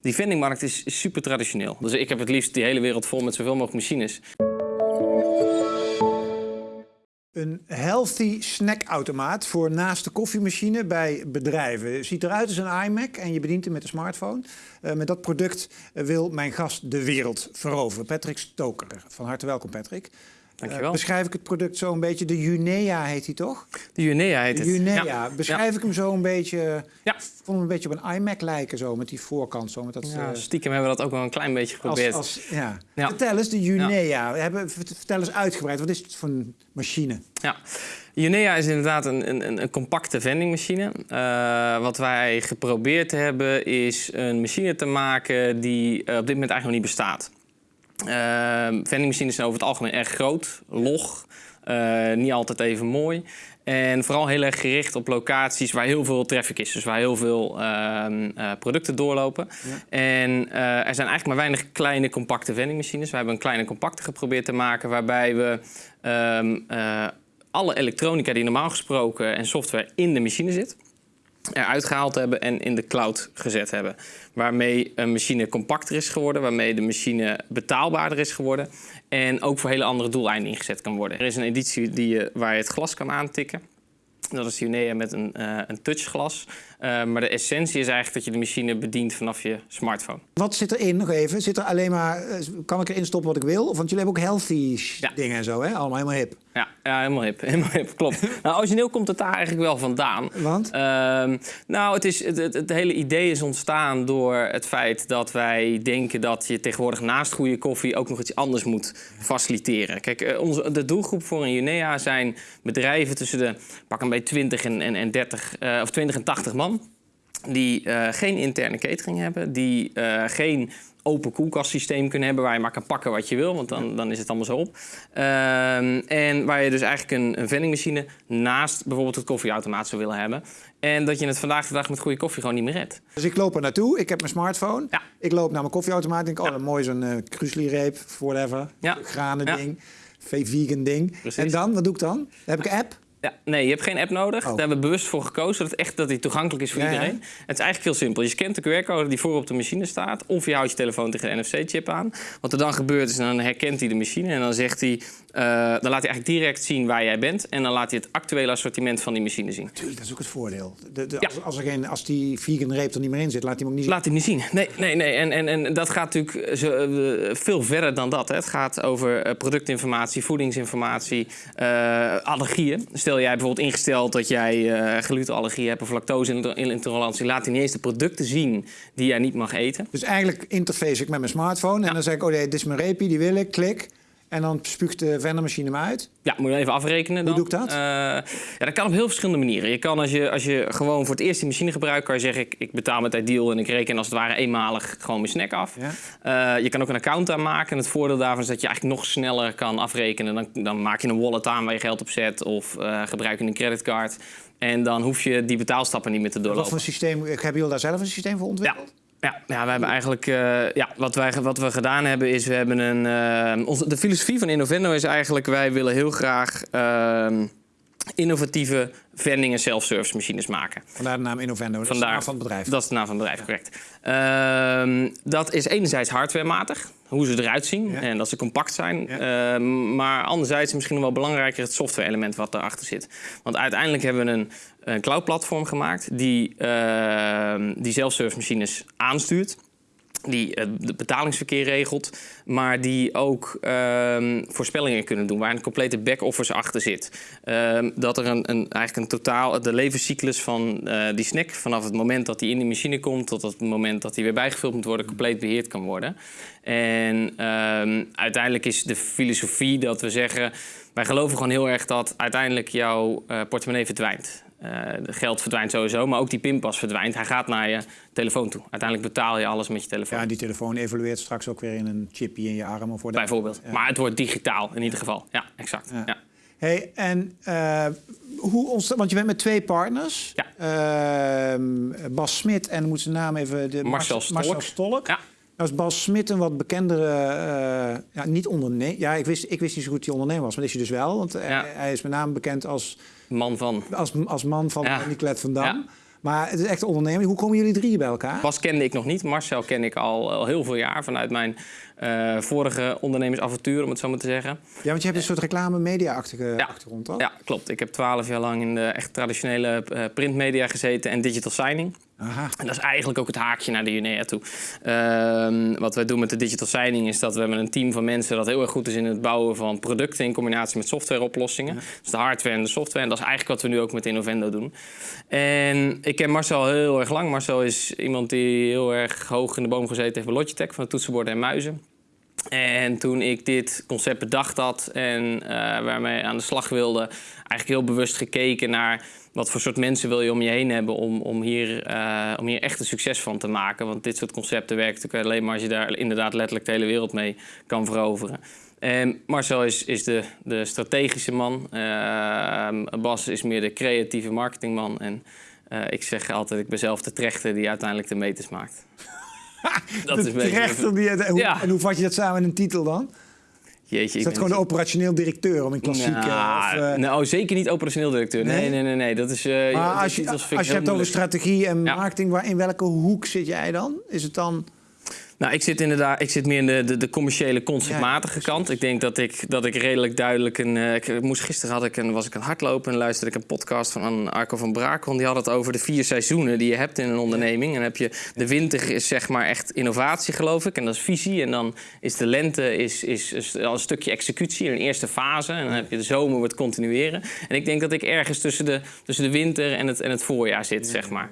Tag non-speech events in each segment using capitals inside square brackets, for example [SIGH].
Die vendingmarkt is super traditioneel. Dus ik heb het liefst die hele wereld vol met zoveel mogelijk machines. Een healthy snackautomaat voor naast de koffiemachine bij bedrijven. Ziet eruit als een iMac en je bedient hem met een smartphone. Eh, met dat product wil mijn gast de wereld veroveren. Patrick Stoker. Van harte welkom, Patrick. Dankjewel. Eh, beschrijf ik het product zo een beetje. De Junea heet hij toch? De Junea heet De het. Junea. Ja. Beschrijf ik hem zo een beetje. Ja. Ik vond hem een beetje op een iMac lijken, zo met die voorkant. Zo, met dat, Ja, eh, stiekem hebben we dat ook wel een klein beetje geprobeerd. als, ja. Ja. Vertel eens, de Junea. We hebben, vertel eens uitgebreid. Wat is het voor een machine? Ja. Junea is inderdaad een, een, een compacte vendingmachine. Eh, wat wij geprobeerd hebben is een machine te maken die op dit moment eigenlijk nog niet bestaat. Eh, vendingmachines zijn over het algemeen erg groot, log, eh, niet altijd even mooi. En vooral heel erg gericht op locaties waar heel veel traffic is. Dus waar heel veel ehm, eh, producten doorlopen. En eh, er zijn eigenlijk maar weinig kleine compacte vendingmachines. We hebben een kleine compacte geprobeerd te maken waarbij we ehm, eh, alle elektronica die normaal gesproken en software in de machine zit, eruit gehaald hebben en in de cloud gezet hebben. Waarmee een machine compacter is geworden, waarmee de machine betaalbaarder is geworden en ook voor hele andere doeleinden ingezet kan worden. Er is een editie die je, waar je het glas kan aantikken. Dat is de Unea met een, eh, een touchglas. Eh, maar de essentie is eigenlijk dat je de machine bedient vanaf je smartphone. Wat zit erin nog even? Zit er alleen maar, eh, kan ik erin stoppen wat ik wil? Of, want jullie hebben ook healthy Ja. dingen en zo, hè? Allemaal helemaal hip. Ja, ja helemaal hip. [LAUGHS] Helemaal hip, klopt. [LAUGHS] nou, origineel komt het daar eigenlijk wel vandaan. Want? Ehm, nou, het, is, het, het, het hele idee is ontstaan door het feit dat wij denken dat je tegenwoordig naast goede koffie ook nog iets anders moet faciliteren. Kijk, eh, onze, de doelgroep voor een Junea zijn bedrijven tussen de pak een beetje 20 en, en, en 30 eh, of 20 en 80 man. Die eh, geen interne catering hebben, die eh, geen open koelkastsysteem kunnen hebben waar je maar kan pakken wat je wil, want dan, dan is het allemaal zo op. Ehm, en waar je dus eigenlijk een, een vendingmachine naast bijvoorbeeld het koffieautomaat zou willen hebben. En dat je het vandaag de dag met goede koffie gewoon niet meer redt. Dus ik loop er naartoe, ik heb mijn smartphone. Ja. Ik loop naar mijn koffieautomaat en denk, oh, een mooi zo'n uh, reep, whatever. Ja. Granen Ja. ding, vegan ding. Precies. En dan, wat doe ik dan? Dan heb ik een app. Ja, nee, je hebt geen app nodig. Oh. Daar hebben we bewust voor gekozen, zodat het echt dat die toegankelijk is voor Ja, ja. iedereen. Het is eigenlijk heel simpel. Je scant de QR-code die voor op de machine staat, of je houdt je telefoon tegen de NFC-chip aan. Wat er dan gebeurt is, dan herkent hij de machine en dan zegt hij, eh, dan laat hij eigenlijk direct zien waar jij bent en dan laat hij het actuele assortiment van die machine zien. Tuurlijk, dat is ook het voordeel. De, de, Ja. als, als, er geen, als die vegan reep er niet meer in zit, laat hij hem ook niet zien. Laat hij niet zien. Nee, nee, nee. En, en, en dat gaat natuurlijk zo, eh, veel verder dan dat. Hè. Het gaat over eh, productinformatie, voedingsinformatie, eh, allergieën. Stel jij bijvoorbeeld ingesteld dat jij eh glutenallergie hebt of lactose-intolerantie, laat hij niet eens de producten zien die jij niet mag eten. Dus eigenlijk interface ik met mijn smartphone. En Ja. dan zeg ik, oh nee, dit is mijn reepie, die wil ik, klik. En dan spuugt de vendermachine hem uit. Ja, moet je even afrekenen dan. doe ik dat? Eh, ja, dat kan op heel verschillende manieren. Je kan als je, als je gewoon voor het eerst die machine gebruikt, kan je zeggen ik, ik betaal met Ideal en ik reken als het ware eenmalig gewoon mijn snack af. Ja. Eh, je kan ook een account aanmaken. En het voordeel daarvan is dat je eigenlijk nog sneller kan afrekenen. Dan, dan maak je een wallet aan waar je geld op zet of eh, gebruik je een creditcard. En dan hoef je die betaalstappen niet meer te Wat doorlopen. voor systeem, hebben jullie daar zelf een systeem voor ontwikkeld? Ja, ja, we hebben eigenlijk. eh, ja, wat, wij, wat we gedaan hebben is. We hebben een. eh, onze, de filosofie van Innovendo is eigenlijk. Wij willen heel graag. ehm, innovatieve vending- en self-service machines maken. Vandaar de naam Innovendo, dat is de Vandaar, naam van het bedrijf. Dat is de naam van het bedrijf, correct. Ehm, dat is enerzijds hardwarematig, hoe ze eruit zien Ja. en dat ze compact zijn. Ja. Ehm, maar anderzijds misschien wel belangrijker het software-element wat erachter zit. Want uiteindelijk hebben we een, een cloud-platform gemaakt die, ehm, die self-service machines aanstuurt. Die eh, het betalingsverkeer regelt, maar die ook ehm, voorspellingen kunnen doen, waar een complete back-office achter zit. Ehm, dat er een, een, eigenlijk een totaal, de levenscyclus van eh, die snack, vanaf het moment dat die in de machine komt tot het moment dat die weer bijgevuld moet worden, compleet beheerd kan worden. En ehm, uiteindelijk is de filosofie dat we zeggen, wij geloven gewoon heel erg dat uiteindelijk jouw eh, portemonnee verdwijnt. Eh, geld verdwijnt sowieso, maar ook die pinpas verdwijnt. Hij gaat naar je telefoon toe. Uiteindelijk betaal je alles met je telefoon. Ja, die telefoon evolueert straks ook weer in een chipje in je arm. Of. Bijvoorbeeld. Ja. Maar het wordt digitaal in ieder geval. Ja, exact. Ja. Ja. Hey, en eh, hoe ontstaat... Want je bent met twee partners. Ja. Ehm, Bas Smit en moet zijn naam even... De, Marcel Mar- Stolk. Marcel Stolk. Ja. Nou is Bas Smit een wat bekendere... eh, ja, niet ondernemer... Ja, ik wist, ik wist niet zo goed die ondernemer was. Maar dat is hij dus wel. Want eh, Ja. hij is met name bekend als, Man van. als, als man van Ja. Nicolet van Dam. Ja. Maar het is echt een onderneming. Hoe komen jullie drieën bij elkaar? Bas kende ik nog niet. Marcel ken ik al, al heel veel jaar vanuit mijn eh, vorige ondernemersavontuur, om het zo maar te zeggen. Ja, want je hebt een soort reclame-media-achtige achtergrond, toch? Ja, klopt. Ik heb twaalf jaar lang in de echt traditionele uh, printmedia gezeten en digital signing. Aha. En dat is eigenlijk ook het haakje naar de Junea toe. Uh, wat wij doen met de digital signing is dat we hebben een team van mensen dat heel erg goed is in het bouwen van producten in combinatie met softwareoplossingen. Ja. Dus de hardware en de software. En dat is eigenlijk wat we nu ook met Innovendo doen. En ik ken Marcel heel erg lang. Marcel is iemand die heel erg hoog in de boom gezeten heeft bij Logitech van de toetsenborden en muizen. En toen ik dit concept bedacht had en uh, waarmee aan de slag wilde, eigenlijk heel bewust gekeken naar wat voor soort mensen wil je om je heen hebben om, om, hier, uh, om hier echt een succes van te maken. Want dit soort concepten werken alleen maar als je daar inderdaad letterlijk de hele wereld mee kan veroveren. En Marcel is, is de, de strategische man. Uh, Bas is meer de creatieve marketingman. En ik zeg altijd, ik ben zelf de trechter die uiteindelijk de meters maakt. [LAUGHS] dat is trechter die, hoe, ja. En hoe vat je dat samen in een titel dan? Jeetje, is dat gewoon de operationeel directeur om een klassieke... Nou, of, uh... nou, zeker niet operationeel directeur. Nee, nee, nee. nee, nee. Dat is, uh, maar als je, als je hebt over strategie en marketing, waar, in welke hoek zit jij dan? Is het dan... Nou, ik zit inderdaad, ik zit meer in de, de, de commerciële, conceptmatige kant. Ik denk dat ik, dat ik redelijk duidelijk een. Uh, ik moest gisteren had ik een, was ik een hardlopen en luisterde ik een podcast van Arco van Brakel. Die had het over de vier seizoenen die je hebt in een onderneming. En heb je de winter is zeg maar echt innovatie, geloof ik. En dat is visie. En dan is de lente is, is, is al een stukje executie, een eerste fase. En dan heb je de zomer wordt continueren. En ik denk dat ik ergens tussen de, tussen de winter en het, en het voorjaar zit, zeg maar.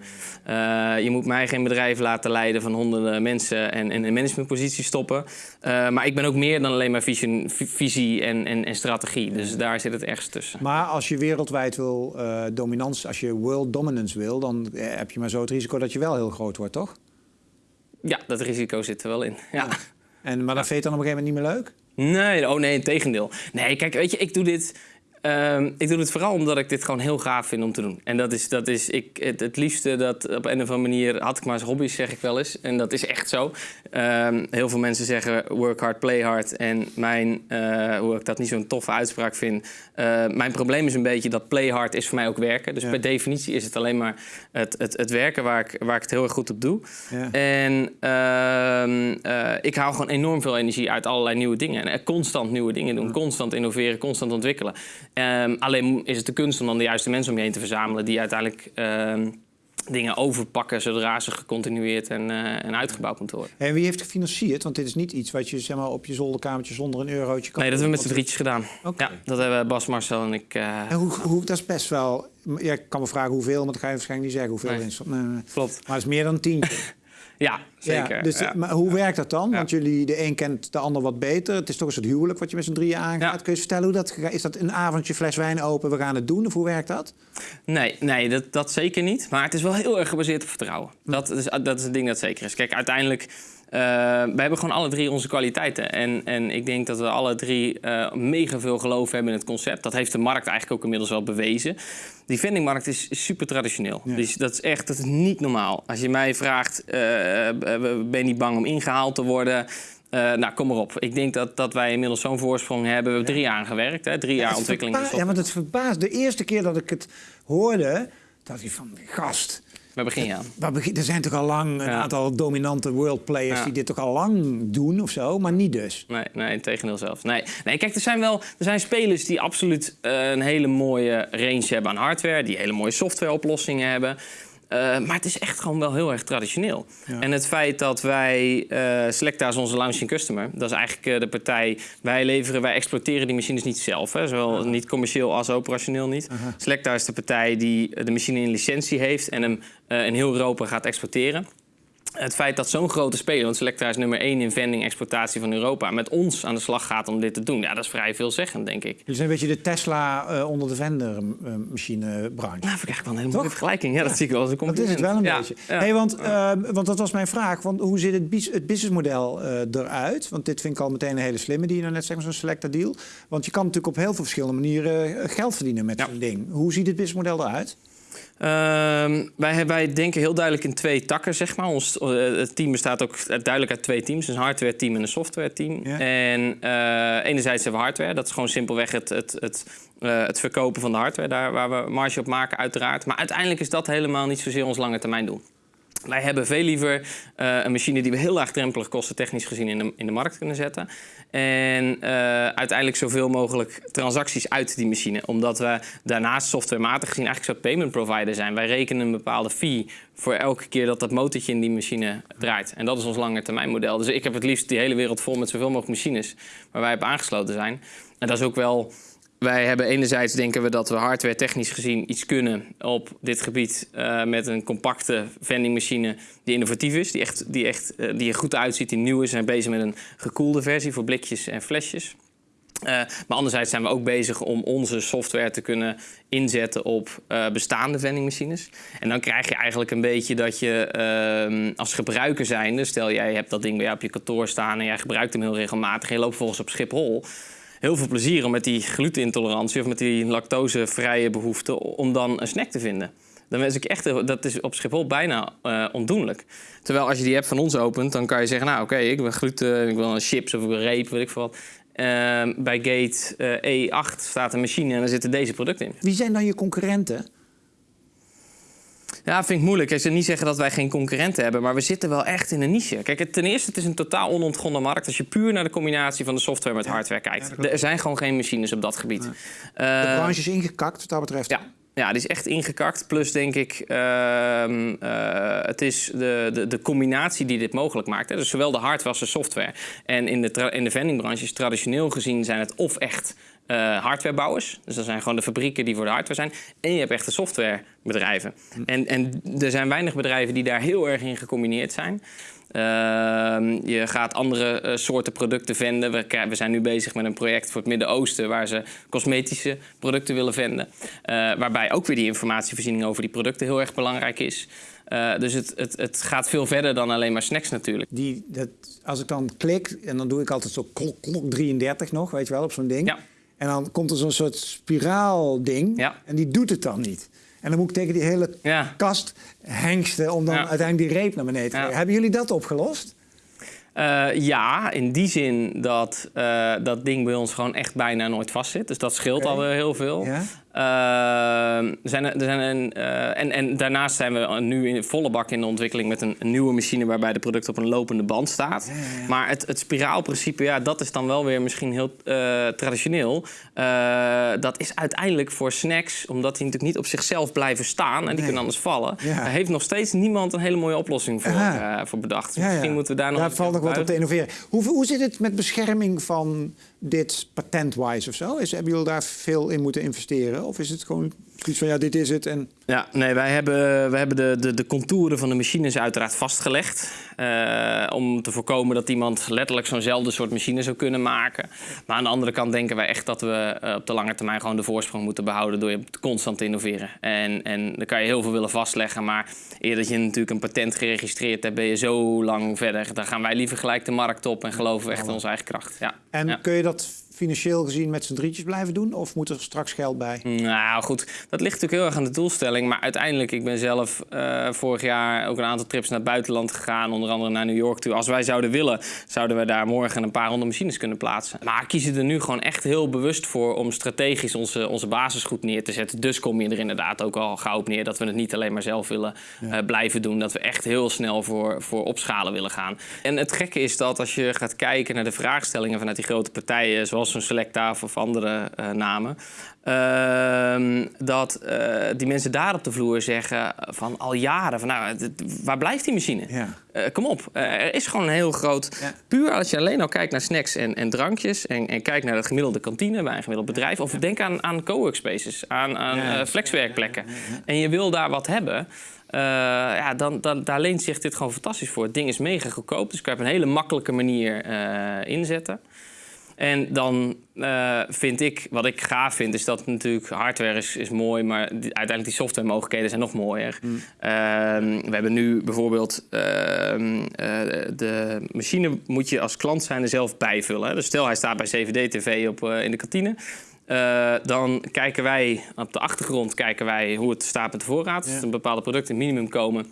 Uh, je moet mij geen bedrijf laten leiden van honderden mensen en in een managementpositie stoppen. Uh, maar ik ben ook meer dan alleen maar visie, visie en, en, en, strategie. Dus daar zit het ergens tussen. Maar als je wereldwijd wil uh, dominantie, als je world dominance wil, dan heb je maar zo het risico dat je wel heel groot wordt, toch? Ja, dat risico zit er wel in. Ja. ja. En, maar dat vind je dan op een gegeven moment niet meer leuk? Nee, oh nee, in tegendeel. Nee, kijk, weet je, ik doe dit Um, ik doe het vooral omdat ik dit gewoon heel gaaf vind om te doen. En dat is, dat is ik, het, het liefste dat op een of andere manier had ik maar eens hobby's, zeg ik wel eens. En dat is echt zo. Um, heel veel mensen zeggen work hard, play hard. En mijn, uh, hoe ik dat niet zo'n toffe uitspraak vind. Uh, mijn probleem is een beetje dat play hard is voor mij ook werken. Dus ja. per definitie is het alleen maar het, het, het werken waar ik, waar ik het heel erg goed op doe. Ja. En uh, ik haal gewoon enorm veel energie uit allerlei nieuwe dingen. En constant nieuwe dingen doen, constant innoveren, constant ontwikkelen. Um, alleen is het de kunst om dan de juiste mensen om je heen te verzamelen die uiteindelijk um, dingen overpakken zodra ze gecontinueerd en, uh, en uitgebouwd moeten worden. En wie heeft gefinancierd? Want dit is niet iets wat je zeg maar, op je zolderkamertje zonder een eurotje kan Nee, dat hebben we met z'n drietjes gedaan. Okay. Ja, dat hebben Bas, Marcel en ik. Uh... En hoe, hoe, dat is best wel. Ja, ik kan me vragen hoeveel, maar dat ga je waarschijnlijk niet zeggen hoeveel nee. is. Nee, nee. Klopt. Maar het is meer dan tien. [LAUGHS] Ja, zeker. Ja, dus, ja. Maar hoe werkt dat dan? Want jullie, de een kent de ander wat beter. Het is toch een soort huwelijk wat je met z'n drieën aangaat. Kun je vertellen hoe dat Is dat een avondje fles wijn open, we gaan het doen? Of hoe werkt dat? Nee, nee dat, dat zeker niet. Maar het is wel heel erg gebaseerd op vertrouwen. Dat is, dat is het ding dat zeker is. Kijk, uiteindelijk... Uh, we hebben gewoon alle drie onze kwaliteiten. En, en ik denk dat we alle drie uh, mega veel geloof hebben in het concept. Dat heeft de markt eigenlijk ook inmiddels wel bewezen. Die vendingmarkt is super traditioneel. Ja. Dus dat is echt dat is niet normaal. Als je mij vraagt, uh, ben je niet bang om ingehaald te worden? Uh, nou, kom maar op. Ik denk dat, dat wij inmiddels zo'n voorsprong hebben. We hebben drie jaar aan gewerkt, hè? drie jaar ontwikkeling. Ja, want het verbaast. De eerste keer dat ik het hoorde, dacht ik van, gast, Waar begin je aan? Waar begin, er zijn toch al lang een ja. aantal dominante world players ja. die dit toch al lang doen of zo, maar niet dus. Nee, nee tegendeel zelfs. Nee, nee, kijk, er zijn wel er zijn spelers die absoluut uh, een hele mooie range hebben aan hardware, die hele mooie softwareoplossingen hebben. Uh, maar het is echt gewoon wel heel erg traditioneel. Ja. En het feit dat wij, uh, Selecta is onze launching customer, dat is eigenlijk uh, de partij, wij leveren, wij exploiteren die machines niet zelf, hè, zowel niet commercieel als operationeel niet. -huh. Selecta is de partij die de machine in licentie heeft en hem in heel Europa gaat exporteren het feit dat zo'n grote speler, want Selectra is nummer 1 in vending exploitatie van Europa, met ons aan de slag gaat om dit te doen, ja, dat is vrij veelzeggend, denk ik. Jullie zijn een beetje de Tesla uh, onder de vendermachinebranche. Nou, vind ik eigenlijk wel een hele mooie vergelijking. Ja, dat zie ik wel als een compliment. Dat is het wel een ja. beetje. Ja. Hey, want, uh, want dat was mijn vraag. Want hoe ziet het, het businessmodel uh, eruit? Want dit vind ik al meteen een hele slimme die je nou net zegt, zo'n Selecta deal. Want je kan natuurlijk op heel veel verschillende manieren geld verdienen met zo'n ding. Hoe ziet het businessmodel eruit? Uh, wij, wij denken heel duidelijk in twee takken, zeg maar. Ons, uh, het team bestaat ook duidelijk uit twee teams. een hardware-team en een software-team. Ja. En uh, enerzijds hebben we hardware. Dat is gewoon simpelweg het, het, het, Eh, het verkopen van de hardware, daar waar we marge op maken, uiteraard. Maar uiteindelijk is dat helemaal niet zozeer ons lange termijn doel. Wij hebben veel liever uh, een machine die we heel laagdrempelig kostentechnisch gezien in de, in de markt kunnen zetten. En uh, uiteindelijk zoveel mogelijk transacties uit die machine. Omdat we daarnaast softwarematig gezien eigenlijk zo'n payment provider zijn. Wij rekenen een bepaalde fee voor elke keer dat dat motortje in die machine draait. En dat is ons lange termijn model. Dus ik heb het liefst die hele wereld vol met zoveel mogelijk machines waar wij op aangesloten zijn. En dat is ook wel wij hebben enerzijds denken we dat we hardware technisch gezien iets kunnen op dit gebied uh, met een compacte vendingmachine die innovatief is, die, echt, die, echt, uh, die er goed uitziet, die nieuw is. We zijn bezig met een gekoelde versie voor blikjes en flesjes. Uh, maar anderzijds zijn we ook bezig om onze software te kunnen inzetten op bestaande vendingmachines. En dan krijg je eigenlijk een beetje dat je ehm, als gebruiker zijnde, stel jij hebt dat ding bij jou op je kantoor staan en jij gebruikt hem heel regelmatig en je loopt volgens op Schiphol heel veel plezier om met die glutenintolerantie of met die lactosevrije behoefte om dan een snack te vinden. Dan wens ik echt, dat is op Schiphol bijna uh, ondoenlijk. Terwijl als je die app van ons opent, dan kan je zeggen, nou oké, ik wil gluten, ik wil een chips of een reep, weet ik veel wat. Uh, bij gate uh, E8 staat een machine en daar zitten deze producten in. Wie zijn dan je concurrenten? Ja, vind ik moeilijk. Ik zou niet zeggen dat wij geen concurrenten hebben, maar we zitten wel echt in een niche. Kijk, ten eerste, het is een totaal onontgonnen markt. Als je puur naar de combinatie van de software met hardware kijkt. Er zijn gewoon geen machines op dat gebied. De branche is ingekakt wat dat betreft. Ja, ja, die is echt ingekakt. Plus denk ik, uh, uh, het is de, de, de, combinatie die dit mogelijk maakt. Hè. Dus zowel de hardware als de software. En in de, in de vendingbranche is traditioneel gezien zijn het of echt uh, hardwarebouwers. Dus dat zijn gewoon de fabrieken die voor de hardware zijn. En je hebt echte softwarebedrijven. Hm. En, en er zijn weinig bedrijven die daar heel erg in gecombineerd zijn. Uh, je gaat andere uh, soorten producten venden. We, we, zijn nu bezig met een project voor het Midden-Oosten... waar ze cosmetische producten willen venden. Uh, waarbij ook weer die informatievoorziening over die producten heel erg belangrijk is. dus het, het, het, gaat veel verder dan alleen maar snacks natuurlijk. Die, dat, als ik dan klik, en dan doe ik altijd zo klok, klok 33 nog, weet je wel, op zo'n ding. Ja. En dan komt er zo'n soort spiraalding ja. en die doet het dan niet. En dan moet ik tegen die hele ja. kast hengsten om dan Ja. uiteindelijk die reep naar beneden te krijgen. Hebben jullie dat opgelost? Uh, ja, in die zin dat uh, dat ding bij ons gewoon echt bijna nooit vastzit. Dus dat scheelt alweer heel veel. Ja. Uh, er zijn, er zijn een, uh, en, en daarnaast zijn we nu in volle bak in de ontwikkeling met een, een nieuwe machine waarbij de product op een lopende band staat. Ja, ja, ja. Maar het, het spiraalprincipe, ja, dat is dan wel weer misschien heel uh, traditioneel. Uh, dat is uiteindelijk voor snacks, omdat die natuurlijk niet op zichzelf blijven staan en die Nee. kunnen anders vallen. Ja. Daar heeft nog steeds niemand een hele mooie oplossing voor, voor bedacht. Dus misschien moeten we daar nog Daar valt nog wat op te innoveren. Hoe, hoe zit het met bescherming van dit patent-wise of zo? Is, hebben jullie daar veel in moeten investeren? Of is het gewoon zoiets van, ja, dit is het en... Ja, nee, wij hebben, we hebben de, de, de contouren van de machines uiteraard vastgelegd. eh, om te voorkomen dat iemand letterlijk zo'nzelfde soort machine zou kunnen maken. Maar aan de andere kant denken wij echt dat we eh, op de lange termijn gewoon de voorsprong moeten behouden door je constant te innoveren. En, en dan kan je heel veel willen vastleggen, maar eer dat je natuurlijk een patent geregistreerd hebt, ben je zo lang verder. Dan gaan wij liever gelijk de markt op en geloven we echt in onze eigen kracht. Ja. En Ja. kun je dat financieel gezien met z'n drietjes blijven doen? Of moet er straks geld bij? Nou goed, dat ligt natuurlijk heel erg aan de doelstelling. Maar uiteindelijk, ik ben zelf eh, vorig jaar ook een aantal trips naar het buitenland gegaan. Onder andere naar New York toe. Als wij zouden willen, zouden we daar morgen een paar honderd machines kunnen plaatsen. Maar kiezen er nu gewoon echt heel bewust voor om strategisch onze, onze basis goed neer te zetten. Dus kom je er inderdaad ook al gauw op neer dat we het niet alleen maar zelf willen eh, blijven doen. Dat we echt heel snel voor, voor opschalen willen gaan. En het gekke is dat als je gaat kijken naar de vraagstellingen vanuit die grote partijen, zoals zo'n Selecta of andere eh, namen. Ehm, dat eh, die mensen daar op de vloer zeggen van al jaren van nou, waar blijft die machine? Ja. Eh, kom op, er is gewoon een heel groot... Ja. Puur als je alleen al kijkt naar snacks en, en drankjes... En, en kijkt naar de gemiddelde kantine bij een gemiddeld bedrijf... of denk aan, aan cowork spaces, aan, aan flexwerkplekken... en je wil daar wat hebben... ja, dan, dan, daar leent zich dit gewoon fantastisch voor. Het ding is mega goedkoop, dus kan je op een hele makkelijke manier inzetten. En dan eh, vind ik, wat ik gaaf vind, is dat natuurlijk hardware is, is mooi, maar die- uiteindelijk die software mogelijkheden zijn nog mooier. Ehm, we hebben nu bijvoorbeeld ehm, eh, de machine moet je als klant zijn er zelf bijvullen. hè. Dus stel hij staat bij CVD-TV op, eh, in de kantine. Dan kijken wij op de achtergrond kijken wij hoe het staat met de voorraad. Ja. Als er bepaalde producten minimum komen,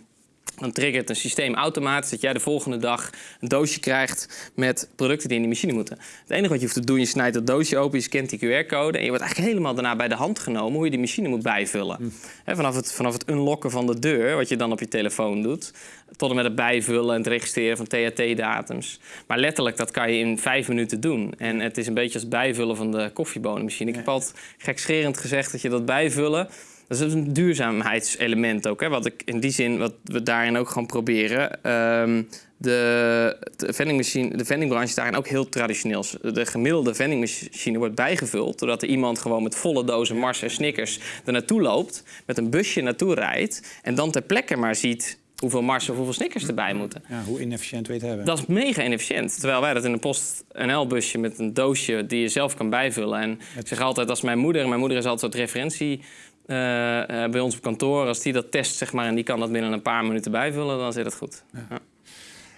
Dan triggert een systeem automatisch dat jij de volgende dag een doosje krijgt met producten die in die machine moeten. Het enige wat je hoeft te doen, je snijdt dat doosje open, je scant die QR-code en je wordt eigenlijk helemaal daarna bij de hand genomen hoe je die machine moet bijvullen. Hè, vanaf, het, vanaf het unlocken van de deur, wat je dan op je telefoon doet, tot en met het bijvullen en het registreren van THT-datums. Maar letterlijk, dat kan je in vijf minuten doen. En het is een beetje als het bijvullen van de koffiebonenmachine. Ik heb altijd gekscherend gezegd dat je dat bijvullen... Dat is een duurzaamheidselement ook. Hè? Wat ik in die zin, wat we daarin ook gewoon proberen. Ehm, de, de, vendingmachine, de vendingbranche is daarin ook heel traditioneel. De gemiddelde vendingmachine wordt bijgevuld... doordat er iemand gewoon met volle dozen Mars en Snickers er naartoe loopt... met een busje naartoe rijdt en dan ter plekke maar ziet hoeveel Mars of hoeveel Snickers erbij moeten. Ja, hoe inefficiënt weet hebben. Dat is mega inefficiënt. Terwijl wij dat in een PostNL-busje met een doosje die je zelf kan bijvullen. En ik zeg altijd, als mijn moeder, mijn moeder is altijd referentie uh, uh, bij ons op kantoor, als die dat test zeg maar, en die kan dat binnen een paar minuten bijvullen, dan zit het goed. Ja. Ja.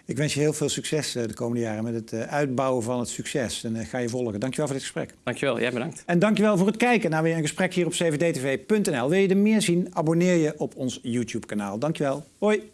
Ik wens je heel veel succes de komende jaren met het uitbouwen van het succes. En ga je volgen. Dankjewel voor dit gesprek. Dankjewel, jij bedankt. En dankjewel voor het kijken naar weer een gesprek hier op cvdtv.nl. Wil je er meer zien? Abonneer je op ons YouTube kanaal. Dankjewel. Hoi.